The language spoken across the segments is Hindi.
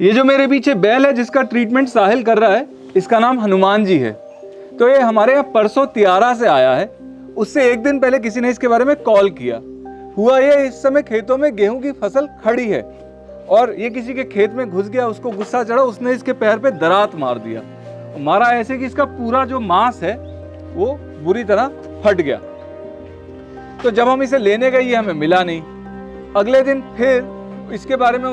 ये जो मेरे पीछे बैल है, जिसका ट्रीटमेंट साहिल कर रहा है, इसका नाम हनुमान जी है। तो ये हमारे यहाँ परसों तियारा से आया है। उससे एक दिन पहले किसी ने इसके बारे में कॉल किया। हुआ ये, इस समय खेतों में गेहूँ की फ़सल खड़ी है। और ये किसी के खेत में घुस गया, उसको गुस्सा चढ़ा, उसने इसके पैर पे दरात मार दिया। मारा ऐसे कि इसका पूरा जो मांस है, वो बुरी तरह फट गया। तो जब हम इसे लेने गए, ये हमें मिला नहीं। अगले दिन फिर इसके बारे में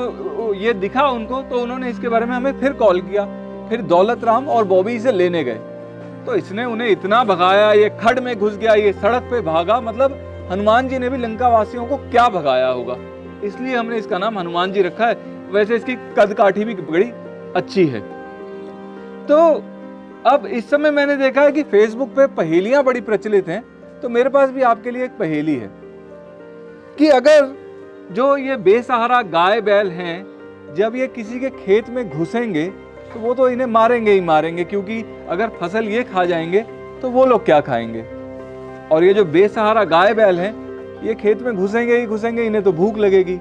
ये दिखा उनको तो उन्होंने इसके बारे में हमें फिर कॉल किया। फिर दौलत राम और बॉबी इसे लेने गए। तो इसने उन्हें इतना भगाया, ये खड में घुस गया, ये सड़क पे भागा। मतलब हनुमान जी ने भी लंका वासियों को क्या भगाया होगा? इसलिए हमने इसका नाम हनुमान जी रखा है। वैसे इसकी कद काठी भी बड़ी अच्छी है। तो अब इस समय मैंने देखा है कि फेसबुक पे पहेलियाँ बड़ी प्रचलित हैं। तो मेरे पास भी आपके लिए एक पहेली है कि अगर जो ये बेसहारा गाय बैल हैं जब ये किसी के खेत में घुसेंगे तो वो तो इन्हें मारेंगे ही मारेंगे, क्योंकि अगर फ़सल ये खा जाएँगे तो वो लोग क्या खाएँगे? और ये जो बेसहारा गाय बैल हैं, ये खेत में घुसेंगे ही घुसेंगे, इन्हें तो भूख लगेगी।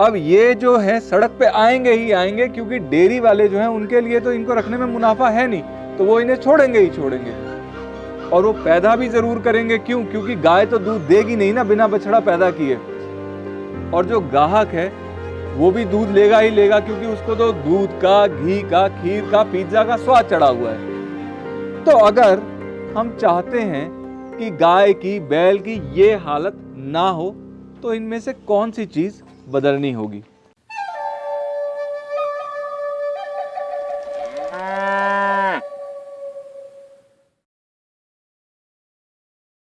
अब ये जो है, सड़क पे आएँगे ही आएँगे, क्योंकि डेयरी वाले जो हैं, उनके लिए तो इनको रखने में मुनाफा है नहीं तो वो इन्हें छोड़ेंगे ही छोड़ेंगे। और वो पैदा भी ज़रूर करेंगे, क्यों? क्योंकि गाय तो दूध देगी नहीं ना, बिना बछड़ा पैदा किए। और जो ग्राहक है वो भी दूध लेगा ही लेगा, क्योंकि उसको तो दूध का, घी का, खीर का पिज्जा का स्वाद चढ़ा हुआ है। तो अगर हम चाहते हैं कि गाय की, बैल की ये हालत ना हो तो इनमें से कौन सी चीज़ बदलनी होगी?